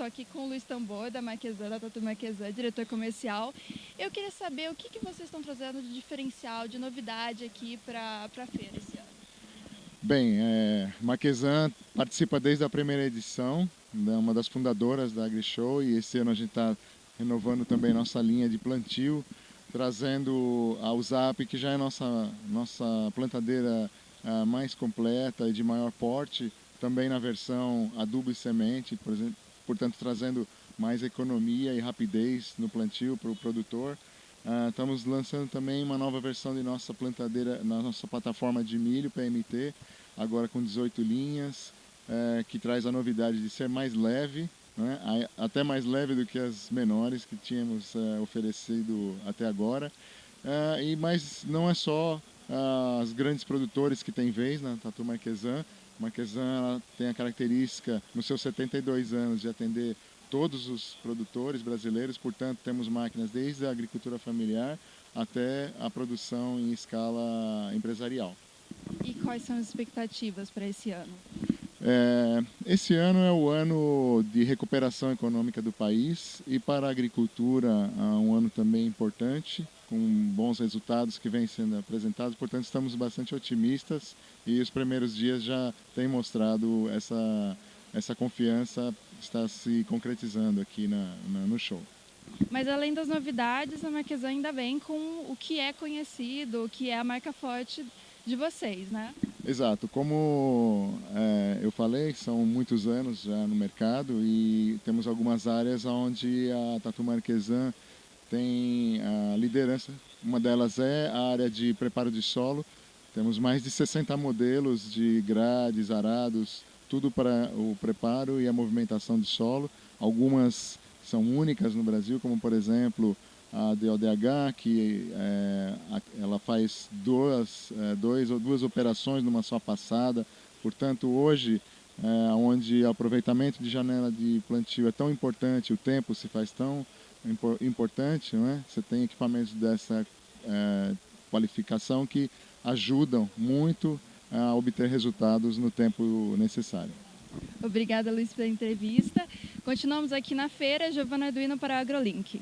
estou aqui com o Luiz Tambor, da Marquesan, da Tatu Marquesan, diretor comercial. Eu queria saber o que, que vocês estão trazendo de diferencial, de novidade aqui para a feira esse ano. Bem, é, Marquesan participa desde a primeira edição, é uma das fundadoras da AgriShow e esse ano a gente está renovando também nossa linha de plantio, trazendo a USAP, que já é nossa, nossa plantadeira uh, mais completa e de maior porte, também na versão adubo e semente, por exemplo, portanto trazendo mais economia e rapidez no plantio para o produtor. Uh, estamos lançando também uma nova versão de nossa plantadeira, na nossa plataforma de milho PMT, agora com 18 linhas, uh, que traz a novidade de ser mais leve, né? até mais leve do que as menores que tínhamos uh, oferecido até agora. e Mas não é só os grandes produtores que têm vez na Tatu Marquesan. Marquesan tem a característica, nos seus 72 anos, de atender todos os produtores brasileiros, portanto, temos máquinas desde a agricultura familiar até a produção em escala empresarial. E quais são as expectativas para esse ano? É, esse ano é o ano de recuperação econômica do país e para a agricultura é um ano também importante com bons resultados que vêm sendo apresentados, portanto estamos bastante otimistas e os primeiros dias já têm mostrado essa, essa confiança está se concretizando aqui na, na, no show. Mas além das novidades, a Marquesa ainda vem com o que é conhecido, o que é a marca forte de vocês, né? Exato. Como é, eu falei, são muitos anos já no mercado e temos algumas áreas onde a Tatu Marquesan tem a liderança. Uma delas é a área de preparo de solo. Temos mais de 60 modelos de grades, arados, tudo para o preparo e a movimentação de solo. Algumas são únicas no Brasil, como por exemplo a DODH, que é, ela faz duas, é, dois duas operações numa só passada. Portanto, hoje, é, onde o aproveitamento de janela de plantio é tão importante, o tempo se faz tão importante, não é? Você tem equipamentos dessa é, qualificação que ajudam muito a obter resultados no tempo necessário. Obrigada, Luiz, pela entrevista. Continuamos aqui na feira. Giovana Arduino para a AgroLink.